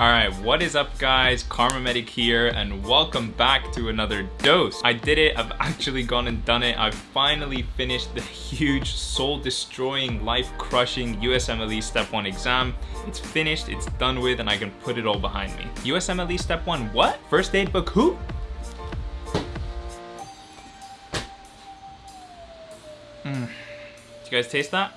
Alright, what is up guys? KharmaMedic here and welcome back to another dose. I did it, I've actually gone and done it. I've finally finished the huge soul-destroying, life-crushing USMLE Step 1 exam. It's finished, it's done with, and I can put it all behind me. USMLE Step 1 what? First aid book who? Mm. Did you guys taste that?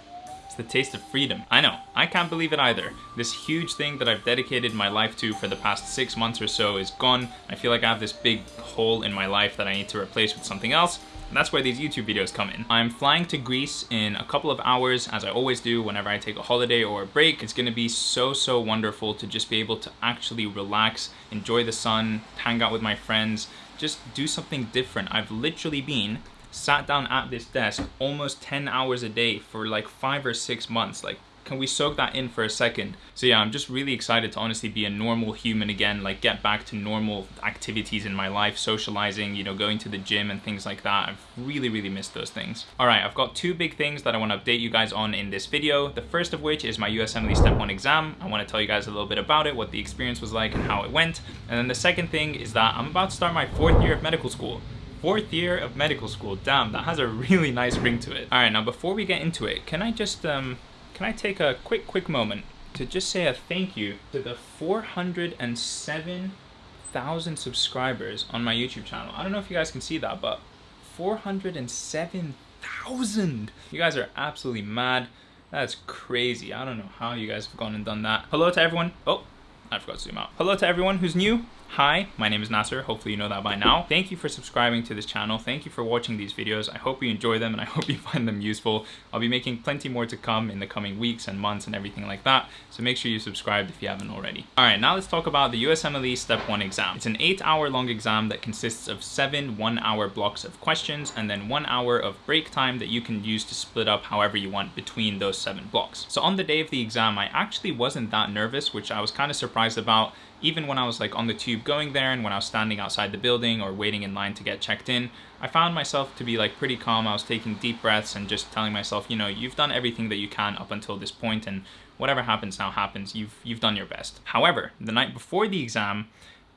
It's the taste of freedom. I know, I can't believe it either. This huge thing that I've dedicated my life to for the past six months or so is gone. I feel like I have this big hole in my life that I need to replace with something else. And that's where these YouTube videos come in. I'm flying to Greece in a couple of hours, as I always do whenever I take a holiday or a break. It's gonna be so, so wonderful to just be able to actually relax, enjoy the sun, hang out with my friends, just do something different. I've literally been sat down at this desk almost 10 hours a day for like five or six months. Like, can we soak that in for a second? So yeah, I'm just really excited to honestly be a normal human again, like get back to normal activities in my life, socializing, you know, going to the gym and things like that. I've really, really missed those things. All right, I've got two big things that I wanna update you guys on in this video. The first of which is my USMLE Step 1 exam. I wanna tell you guys a little bit about it, what the experience was like and how it went. And then the second thing is that I'm about to start my fourth year of medical school fourth year of medical school. Damn, that has a really nice ring to it. All right, now before we get into it, can I just, um, can I take a quick, quick moment to just say a thank you to the 407,000 subscribers on my YouTube channel. I don't know if you guys can see that, but 407,000! You guys are absolutely mad. That's crazy. I don't know how you guys have gone and done that. Hello to everyone. Oh, I forgot to zoom out. Hello to everyone who's new. Hi, my name is Nasser. Hopefully you know that by now. Thank you for subscribing to this channel. Thank you for watching these videos. I hope you enjoy them and I hope you find them useful. I'll be making plenty more to come in the coming weeks and months and everything like that. So make sure you subscribe if you haven't already. All right, now let's talk about the USMLE Step 1 exam. It's an eight hour long exam that consists of seven one hour blocks of questions and then one hour of break time that you can use to split up however you want between those seven blocks. So on the day of the exam, I actually wasn't that nervous, which I was kind of surprised about even when I was like on the tube going there and when I was standing outside the building or waiting in line to get checked in, I found myself to be like pretty calm. I was taking deep breaths and just telling myself, you know, you've done everything that you can up until this point and whatever happens now happens. You've you've done your best. However, the night before the exam,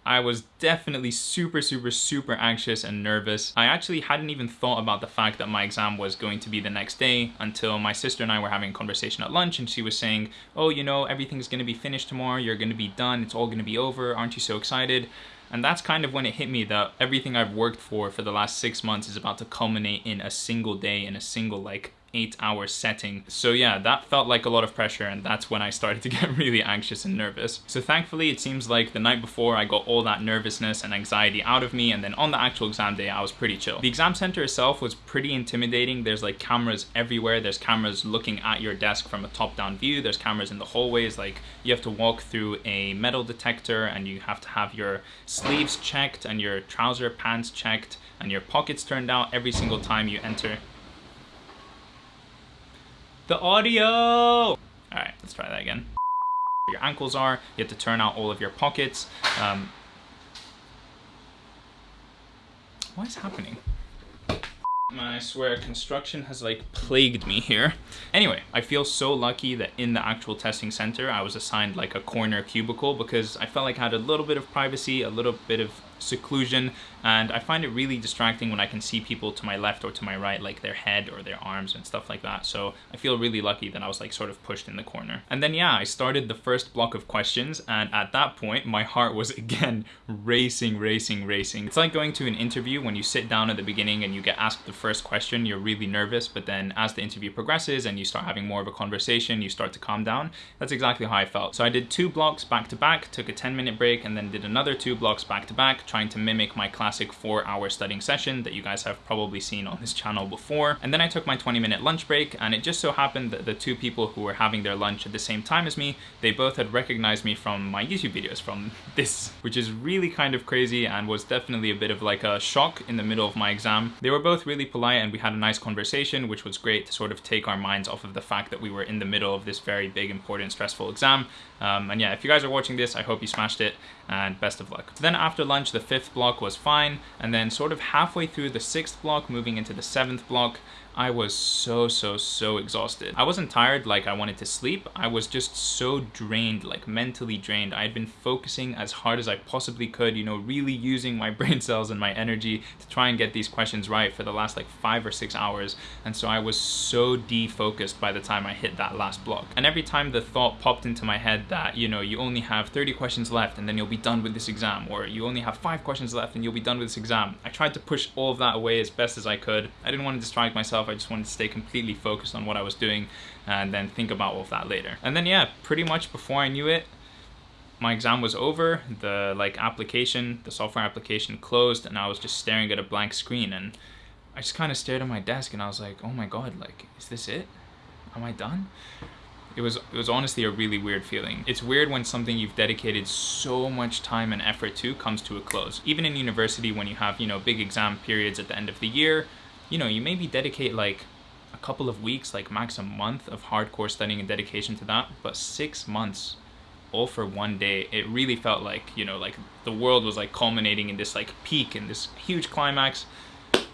I was definitely super, super, super anxious and nervous. I actually hadn't even thought about the fact that my exam was going to be the next day until my sister and I were having a conversation at lunch and she was saying, oh, you know, everything's gonna be finished tomorrow, you're gonna be done, it's all gonna be over, aren't you so excited? And that's kind of when it hit me that everything I've worked for for the last six months is about to culminate in a single day, in a single like eight hour setting. So yeah, that felt like a lot of pressure and that's when I started to get really anxious and nervous. So thankfully it seems like the night before I got all that nervousness and anxiety out of me and then on the actual exam day I was pretty chill. The exam center itself was pretty intimidating. There's like cameras everywhere. There's cameras looking at your desk from a top down view. There's cameras in the hallways. Like you have to walk through a metal detector and you have to have your sleeves checked and your trouser pants checked and your pockets turned out every single time you enter the audio! All right, let's try that again. Your ankles are, you have to turn out all of your pockets. Um, what is happening? I swear construction has like plagued me here. Anyway, I feel so lucky that in the actual testing center, I was assigned like a corner cubicle because I felt like I had a little bit of privacy, a little bit of seclusion and I find it really distracting when I can see people to my left or to my right like their head or their arms and stuff like that. So I feel really lucky that I was like sort of pushed in the corner. And then yeah I started the first block of questions and at that point my heart was again racing racing racing. It's like going to an interview when you sit down at the beginning and you get asked the first question you're really nervous but then as the interview progresses and you start having more of a conversation you start to calm down that's exactly how I felt so I did two blocks back to back took a 10 minute break and then did another two blocks back to back trying to mimic my classic four hour studying session that you guys have probably seen on this channel before. And then I took my 20 minute lunch break and it just so happened that the two people who were having their lunch at the same time as me, they both had recognized me from my YouTube videos from this, which is really kind of crazy and was definitely a bit of like a shock in the middle of my exam. They were both really polite and we had a nice conversation, which was great to sort of take our minds off of the fact that we were in the middle of this very big, important, stressful exam. Um, and yeah, if you guys are watching this, I hope you smashed it and best of luck. Then after lunch, the fifth block was fine. And then sort of halfway through the sixth block, moving into the seventh block, I was so, so, so exhausted. I wasn't tired like I wanted to sleep. I was just so drained, like mentally drained. I had been focusing as hard as I possibly could, you know, really using my brain cells and my energy to try and get these questions right for the last like five or six hours. And so I was so defocused by the time I hit that last block. And every time the thought popped into my head that, you know, you only have 30 questions left and then you'll be done with this exam, or you only have five questions left and you'll be done with this exam. I tried to push all of that away as best as I could. I didn't want to distract myself. I just wanted to stay completely focused on what I was doing and then think about all of that later. And then yeah, pretty much before I knew it, my exam was over, the like application, the software application closed and I was just staring at a blank screen and I just kind of stared at my desk and I was like, oh my god, like, is this it? Am I done? It was, it was honestly a really weird feeling. It's weird when something you've dedicated so much time and effort to comes to a close. Even in university when you have, you know, big exam periods at the end of the year, you know, you maybe dedicate like a couple of weeks, like max a month of hardcore studying and dedication to that, but six months all for one day, it really felt like, you know, like the world was like culminating in this like peak and this huge climax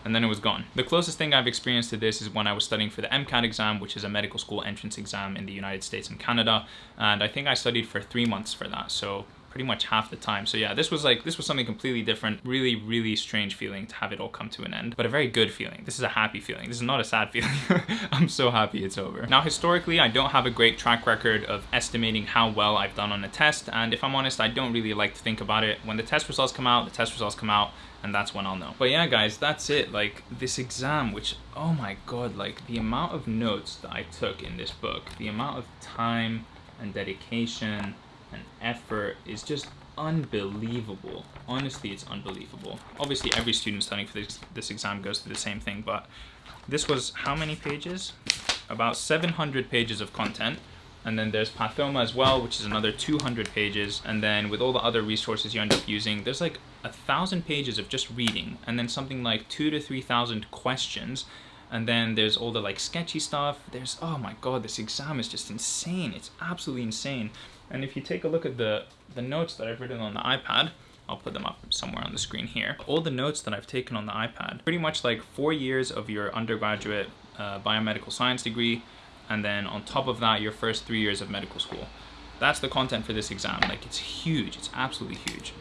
and then it was gone. The closest thing I've experienced to this is when I was studying for the MCAT exam, which is a medical school entrance exam in the United States and Canada. And I think I studied for three months for that. So pretty much half the time. So yeah, this was like, this was something completely different. Really, really strange feeling to have it all come to an end, but a very good feeling. This is a happy feeling. This is not a sad feeling. I'm so happy it's over. Now, historically, I don't have a great track record of estimating how well I've done on a test. And if I'm honest, I don't really like to think about it. When the test results come out, the test results come out, and that's when I'll know. But yeah, guys, that's it. Like this exam, which, oh my God, like the amount of notes that I took in this book, the amount of time and dedication and effort is just unbelievable. Honestly, it's unbelievable. Obviously, every student studying for this, this exam goes through the same thing, but this was how many pages? About 700 pages of content. And then there's Pathoma as well, which is another 200 pages. And then with all the other resources you end up using, there's like a thousand pages of just reading and then something like two to 3,000 questions and then there's all the like sketchy stuff there's oh my god this exam is just insane it's absolutely insane and if you take a look at the, the notes that I've written on the iPad, I'll put them up somewhere on the screen here. All the notes that I've taken on the iPad, pretty much like four years of your undergraduate uh, biomedical science degree, and then on top of that, your first three years of medical school. That's the content for this exam. Like it's huge, it's absolutely huge.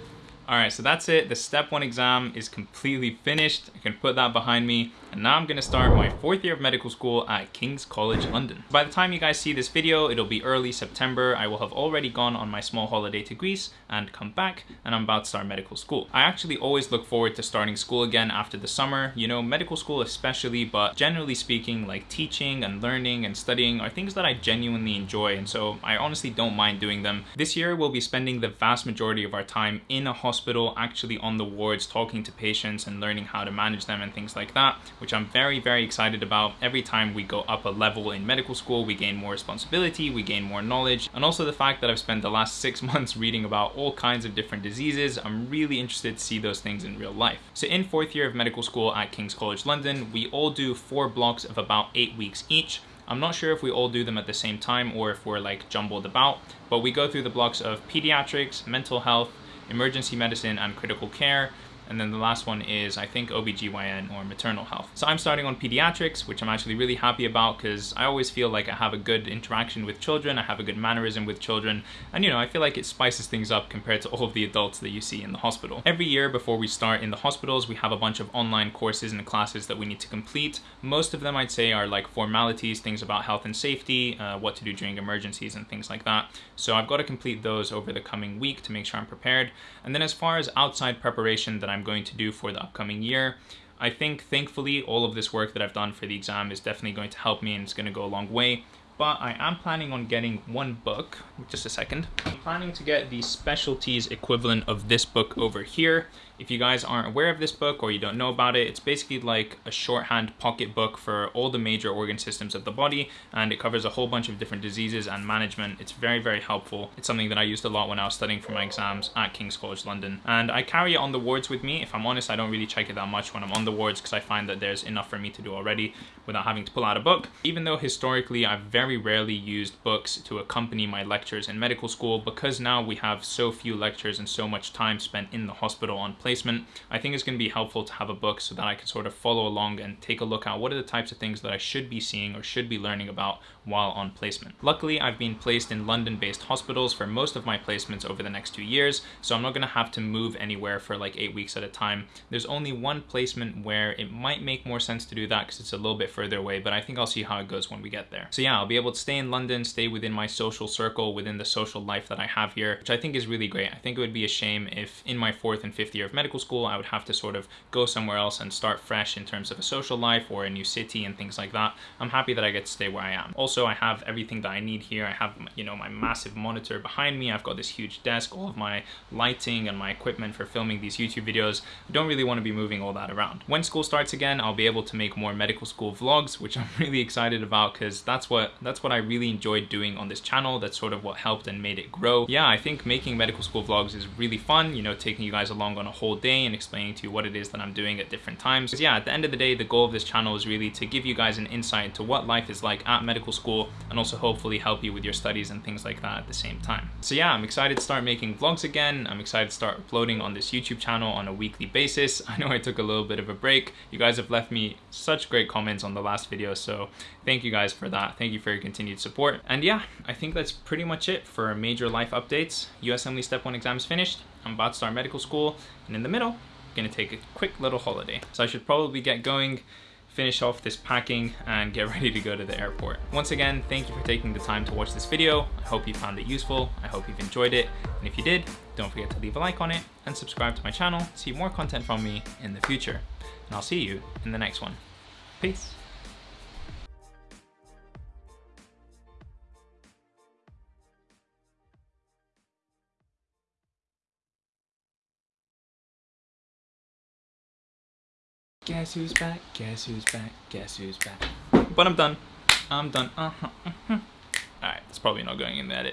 All right, so that's it. The step one exam is completely finished. I can put that behind me. And now I'm gonna start my fourth year of medical school at King's College London. By the time you guys see this video, it'll be early September. I will have already gone on my small holiday to Greece and come back and I'm about to start medical school. I actually always look forward to starting school again after the summer. You know, medical school especially, but generally speaking, like teaching and learning and studying are things that I genuinely enjoy. And so I honestly don't mind doing them. This year, we'll be spending the vast majority of our time in a hospital, actually on the wards, talking to patients and learning how to manage them and things like that which I'm very, very excited about. Every time we go up a level in medical school, we gain more responsibility, we gain more knowledge, and also the fact that I've spent the last six months reading about all kinds of different diseases, I'm really interested to see those things in real life. So in fourth year of medical school at King's College London, we all do four blocks of about eight weeks each. I'm not sure if we all do them at the same time or if we're like jumbled about, but we go through the blocks of pediatrics, mental health, emergency medicine, and critical care. And then the last one is, I think, OBGYN or maternal health. So I'm starting on pediatrics, which I'm actually really happy about because I always feel like I have a good interaction with children, I have a good mannerism with children, and you know, I feel like it spices things up compared to all of the adults that you see in the hospital. Every year before we start in the hospitals, we have a bunch of online courses and classes that we need to complete. Most of them I'd say are like formalities, things about health and safety, uh, what to do during emergencies and things like that. So I've got to complete those over the coming week to make sure I'm prepared. And then as far as outside preparation that I'm I'm going to do for the upcoming year. I think thankfully all of this work that I've done for the exam is definitely going to help me and it's going to go a long way. But I am planning on getting one book, just a second. I'm planning to get the specialties equivalent of this book over here. If you guys aren't aware of this book or you don't know about it, it's basically like a shorthand pocket book for all the major organ systems of the body and it covers a whole bunch of different diseases and management. It's very, very helpful. It's something that I used a lot when I was studying for my exams at King's College London. And I carry it on the wards with me. If I'm honest, I don't really check it that much when I'm on the wards because I find that there's enough for me to do already without having to pull out a book. Even though historically I've very rarely used books to accompany my lectures in medical school because now we have so few lectures and so much time spent in the hospital on places placement, I think it's going to be helpful to have a book so that I can sort of follow along and take a look at what are the types of things that I should be seeing or should be learning about while on placement. Luckily, I've been placed in London-based hospitals for most of my placements over the next two years, so I'm not going to have to move anywhere for like eight weeks at a time. There's only one placement where it might make more sense to do that because it's a little bit further away, but I think I'll see how it goes when we get there. So yeah, I'll be able to stay in London, stay within my social circle, within the social life that I have here, which I think is really great. I think it would be a shame if in my fourth and fifth year of medical school, I would have to sort of go somewhere else and start fresh in terms of a social life or a new city and things like that. I'm happy that I get to stay where I am. Also, I have everything that I need here. I have, you know, my massive monitor behind me. I've got this huge desk, all of my lighting and my equipment for filming these YouTube videos. I don't really want to be moving all that around. When school starts again, I'll be able to make more medical school vlogs, which I'm really excited about because that's what that's what I really enjoyed doing on this channel. That's sort of what helped and made it grow. Yeah, I think making medical school vlogs is really fun, you know, taking you guys along on a whole day and explaining to you what it is that I'm doing at different times. Because yeah, at the end of the day, the goal of this channel is really to give you guys an insight into what life is like at medical school and also hopefully help you with your studies and things like that at the same time. So yeah, I'm excited to start making vlogs again. I'm excited to start uploading on this YouTube channel on a weekly basis. I know I took a little bit of a break. You guys have left me such great comments on the last video, so thank you guys for that. Thank you for your continued support. And yeah, I think that's pretty much it for major life updates. USMLE Step 1 exam is finished. I'm about to start medical school, and in the middle, I'm gonna take a quick little holiday. So I should probably get going finish off this packing and get ready to go to the airport. Once again, thank you for taking the time to watch this video. I hope you found it useful. I hope you've enjoyed it. And if you did, don't forget to leave a like on it and subscribe to my channel to see more content from me in the future. And I'll see you in the next one. Peace. Guess who's back? Guess who's back? Guess who's back? But I'm done. I'm done. Uh-huh. Uh -huh. Alright, it's probably not going in the edit.